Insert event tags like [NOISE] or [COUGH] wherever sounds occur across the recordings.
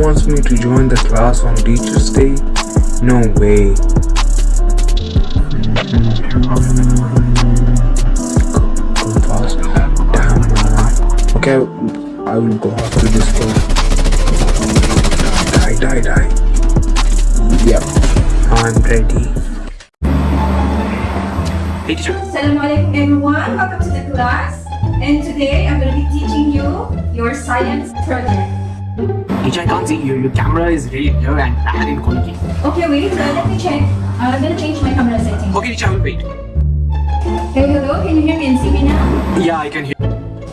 she wants me to join the class on Teacher's Day? No way. Go, go fast. Damn man. Okay, I will go after this girl. Die, die, die. Yep, I'm ready. Hey teacher. Assalamualaikum everyone, welcome to the class. And today I'm going to be teaching you your science project. Teacher, I can't see you. Your camera is really low and bad in quality. Okay, wait, uh, let me check. Uh, I'm going to change my camera setting. Okay, teacher, I will wait. Hey, hello, can you hear me and see me now? Yeah, I can hear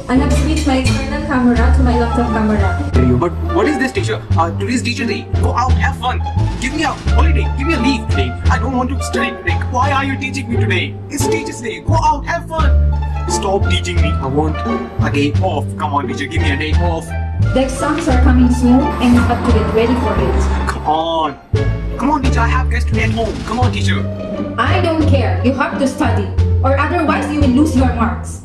I have switched my external camera to my laptop camera. you. But what is this, teacher? Uh, today's teacher day. Go out, have fun. Give me a holiday. Give me a leave today. I don't want to study today. Why are you teaching me today? It's teacher's day. Go out, have fun. Stop teaching me. I want a day off. Come on, teacher. Give me a day off. The exams are coming soon and you have to get ready for it. Come on. Come on, teacher. I have guests today at home. Come on, teacher. I don't care, you have to study, or otherwise you will lose your marks.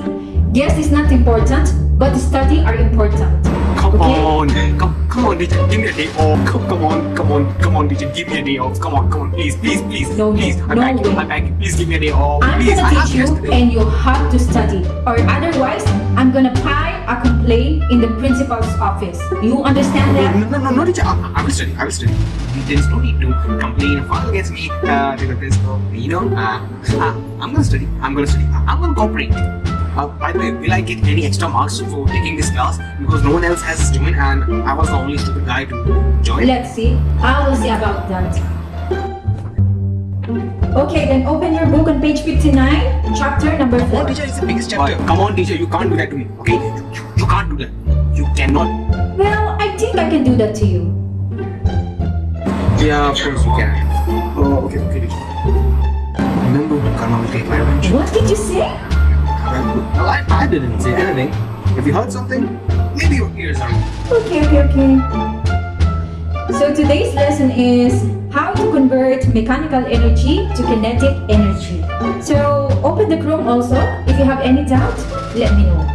Guess is not important, but study are important. Come on, come, come on, teacher, give me a day off. Come, come on, come on, come on, teacher, give me a day off. Come on, come on, please, please, please, No, please. I no beg you, way. I beg you, please give me a day off. I'm please, gonna teach you and you have to study or otherwise I'm gonna file a complaint in the principal's office. You understand that? No, no, no, no, teacher. I, I will study. I will study. There is no need to complain or file against me uh, to the principal. You know, uh, uh, I'm gonna study. I'm gonna study. I'm gonna cooperate. Uh, by the way, will I get any extra marks for taking this class? Because no one else has joined and I was the only stupid guy to join. Let's see. I will see about that. Okay, then open your book on page 59, chapter number 4. on, teacher, it's the biggest chapter. Come on, teacher, you can't do that to me, okay? You, you, you can't do that. You cannot. Well, I think I can do that to you. Yeah, of course you can. Oh, okay, okay, teacher. Remember, Karma will take my revenge. What did you say? Well, I, I didn't say anything. If you heard something, maybe your ears are. Okay, okay, okay. So today's lesson is how to convert mechanical energy to kinetic energy. So open the Chrome also. If you have any doubt, let me know.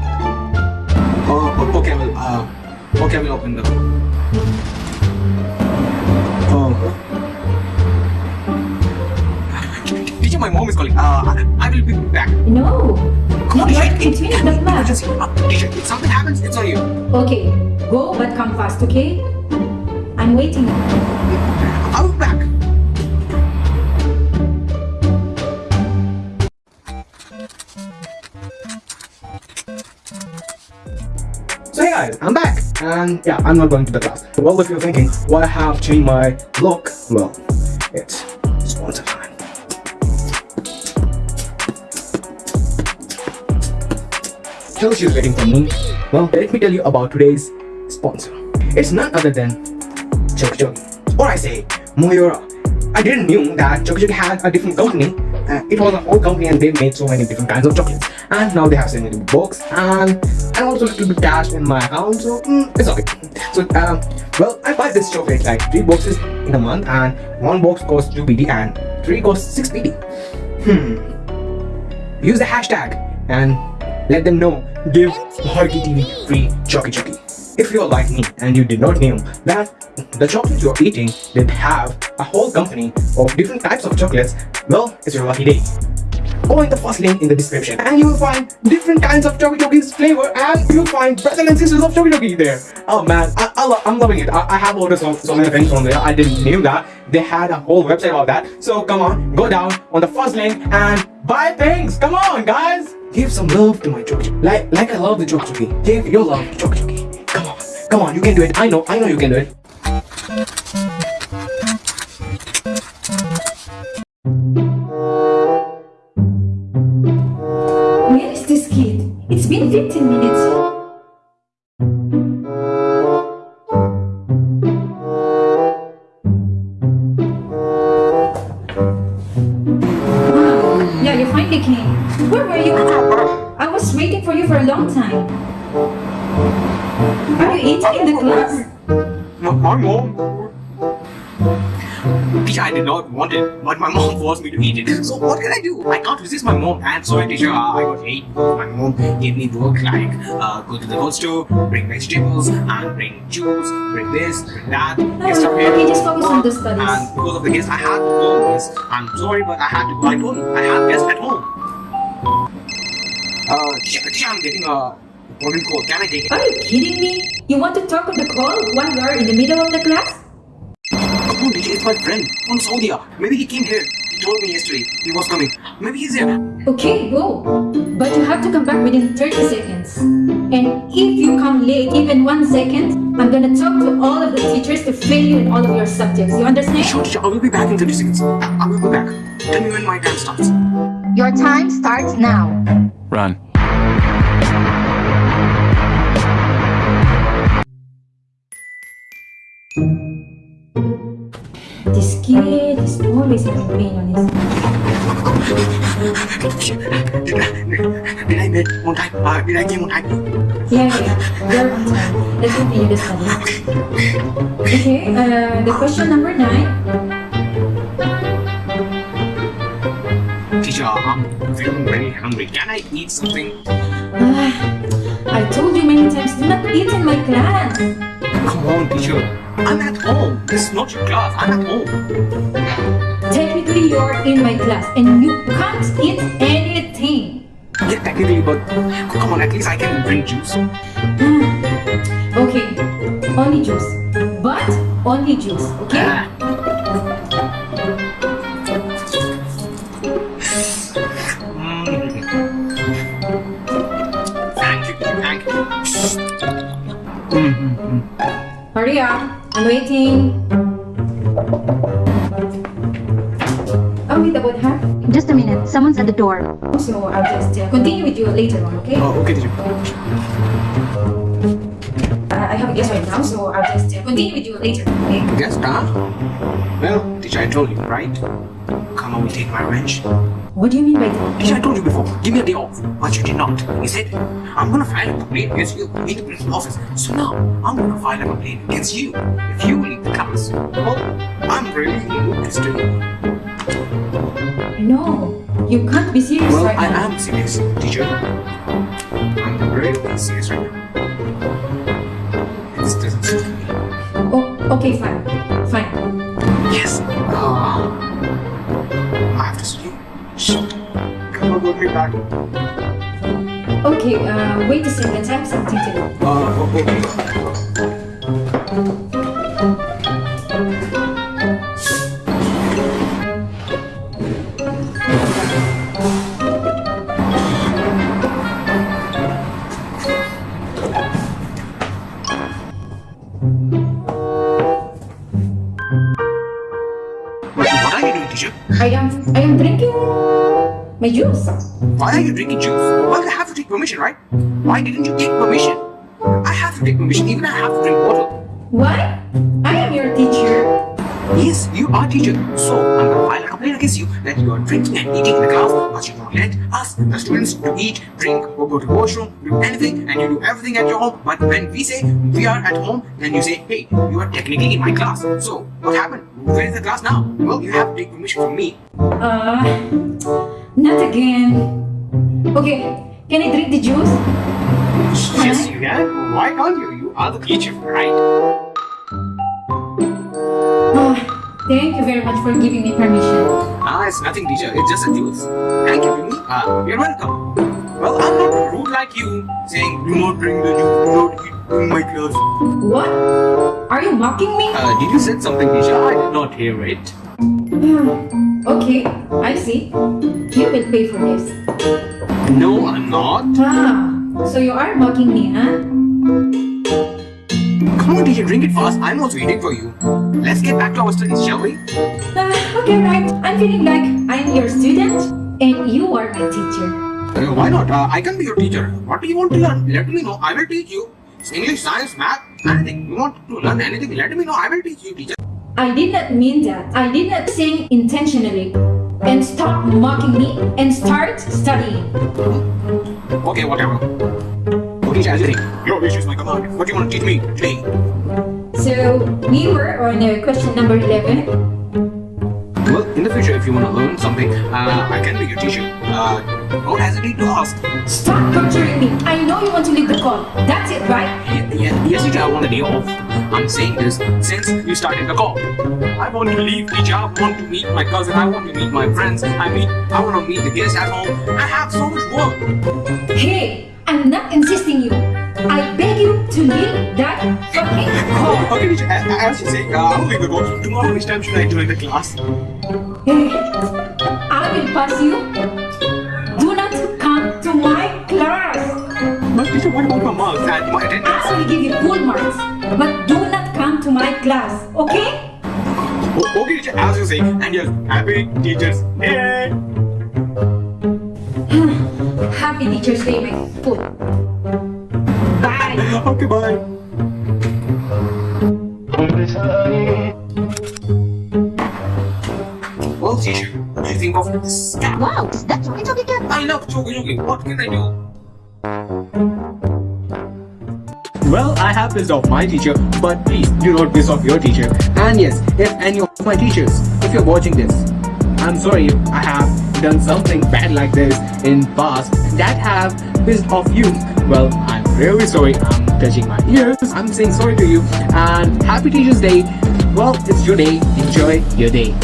Oh, okay, well, uh, okay, we'll open the. Oh. Teacher, my mom is calling. Uh, I, will be back. No, Come on, right teacher. between the class. Emergency. Uh, teacher, if something happens, it's on you. Okay, go but come fast, okay? I'm waiting. I'll be back. So hey guys, I'm back and yeah, I'm not going to the class. Well, if you're thinking why I have changed my look, well, it's Tell she's waiting for me. Well, let me tell you about today's sponsor. It's none other than Choki Choki. Or I say, Mayora. I didn't knew that Choki Choki had a different company. Uh, it was an old company and they made so many different kinds of chocolates. And now they have so many books and and also a little bit cash in my account, so mm, it's okay. So um, well, I buy this chocolate like three boxes in a month, and one box costs two BD and three costs six BD. Hmm. Use the hashtag and let them know. Give Harki TV free Choki Choki. If you're like me and you did not know that the chocolate you're eating did have a whole company of different types of chocolates, well, it's your lucky day. Go in the first link in the description and you will find different kinds of Choki Choki's flavor and you'll find brothers and sisters of Choki Choki there. Oh man, I, I lo I'm loving it. I, I have ordered so, so many things from there. I didn't knew that. They had a whole website about that. So come on, go down on the first link and buy things. Come on guys. Give some love to my Choki Choki. Like, like I love the Choki Choki. Give your love to Choki Choki. Come on, come on, you can do it. I know, I know you can do it. Finally. Where were you? I was waiting for you for a long time. Are you eating in the class? My, my mom. Teacher, teacher, I did not want it, but my mom [LAUGHS] forced me to eat it. So what can I do? I can't resist my mom. And sorry, teacher, uh, I got eight my mom gave me work like uh, go to the whole store, bring vegetables, and bring juice, bring this, bring that, get stuff here. okay, just focus on the studies. And because of the guests, I had to go. Miss. I'm sorry, but I had to go. I told you, I have guests at home. Uh, teacher, teacher, I'm getting a important call. Can I take it? Are you kidding me? You want to talk on the call while you are in the middle of the class? Come on, teacher, it's my friend from Saudi. Ah. Maybe he came here. He told me yesterday he was coming. Maybe he's here. Okay, go. But you have to come back within 30 seconds. And if you come late even one second, I'm gonna talk to all of the teachers to fail you in all of your subjects. You understand? Sure, teacher, I will be back in 30 seconds. I will be back. Tell me when my time starts. Your time starts now. Run. This kid Uh, did I came on time? Yeah, yeah, on time. Let's continue the study. Okay, uh, the question number nine. Teacher, I'm feeling very hungry. Can I eat something? Ah, I told you many times, do not eat in my class. Come on, teacher. I'm at home. This is not your class. I'm at home. Technically, you're in my class and you can't eat anything. Yeah, technically, but come on, at least I can drink juice. Okay, only juice. But only juice, okay? Ah. Mm. Thank you, thank you. Hurry up, I'm waiting. Oh, wait, about half. Just a minute. Someone's at the door. So I'll just uh, continue with you later on, okay? Oh, okay, teacher. I a right now, so I'll just uh, continue with you later, okay? Yes, huh? Well, teacher, I told you, right? Come on, we take my revenge. What do you mean by that? Teacher, I told you before, give me a day off. But you did not. You said, I'm gonna file a complaint against you in the principal office. So now, I'm gonna file a complaint against you if you leave the class. Well, I'm really interested. No, you can't be serious Well, right I now. am serious, teacher. I'm really serious right now. Oh, okay, fine. Fine. Yes. Ah. I have to. Shh. Come on, put me back. Okay, uh, wait a second. I have something to do. Uh, okay. What are you doing, teacher? I am I am drinking my juice. Why are you drinking juice? Well, you have to take permission, right? Why didn't you take permission? I have to take permission, even I have to drink water. Why? I am your teacher. Yes, you are teacher. So, I'm gonna file against you that you are drinking and eating in the class, but you don't let us, the students, to eat, drink, or go to the washroom, do anything, and you do everything at your home. But when we say we are at home, then you say, hey, you are technically in my class. So, what happened? Where is the class now? Well, you have to take permission from me. Uh, not again. Okay, can I drink the juice? Yes, you can. Why can't you? You are the teacher, right? Thank you very much for giving me permission. Ah, it's nothing, teacher. It's just a juice. Thank you. Ah, you're welcome. Well, I'm not rude like you, saying do not drink the juice, do not eat in my class. What? Are you mocking me? Uh, did you say something, teacher? I did not hear it. [SIGHS] okay, I see. You will pay for this. No, I'm not. Ah, so you are mocking me, huh? Come on, teacher, drink it fast. I'm also waiting for you. Let's get back to our studies, shall we? Ah, okay, right. I'm feeling like I'm your student and you are my teacher. Uh, why not? Uh, I can be your teacher. What do you want to learn? Let me know. I will teach you. English, science, math, anything. You want to learn anything? Let me know. I will teach you, teacher. I did not mean that. I did not sing intentionally. And stop mocking me and start studying. Okay, whatever. You think. Your wish is my command. What do you want to teach me today? So we were on uh, question number 11. Well, in the future, if you want to learn something, uh, I can be your teacher. Uh, don't hesitate to ask. Stop torturing me. I know you want to leave the call. That's it, right? Yeah, yeah, yes, teacher, I want a day off. I'm saying this since you started the call. I want to leave teacher. I want to meet my cousin. I want to meet my friends. I mean, I want to meet the guests at home. I have so much work. Hey, I'm not insisting you. I beg you to leave that fucking call. Okay, teacher, as, you say, uh, I will leave the call. Tomorrow, which time should I join the class? Hey, I will pass you. Do not come to my class. But teacher, what about my marks and my attendance? I will give you full marks, but do not come to my class, okay? O- okay, teacher, as you say. And yes, happy Teachers Day. Happy mm-hmm. Teacher's Day, my foot. Bye. Okay, bye. Well, teacher, what do you think of this cat? Wow, is that Choki Choki Cat? I love Choki Choki. What can I do? Well, I have pissed off my teacher, but please do not piss off your teacher. And yes, if any of my teachers, if you're watching this, I'm sorry if I have done something bad like this in past that have pissed off you. Well, I'm really sorry. I'm touching my ears. I'm saying sorry to you. And happy Teachers Day. Well, it's your day. Enjoy your day.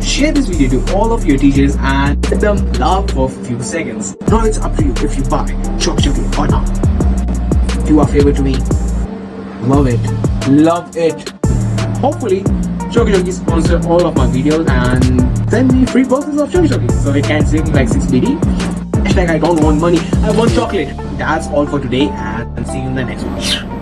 Share this video to all of your teachers and let them laugh for a few seconds. Now it's up to you if you buy Choc Chocolate or not. You are favorite to me. Love it. Love it. Hopefully, Choki sponsor all of my videos and send me free boxes of Choki Choki so it can save me like 6 BD. Hashtag I don't want money, I want chocolate. That's all for today and see you in the next one.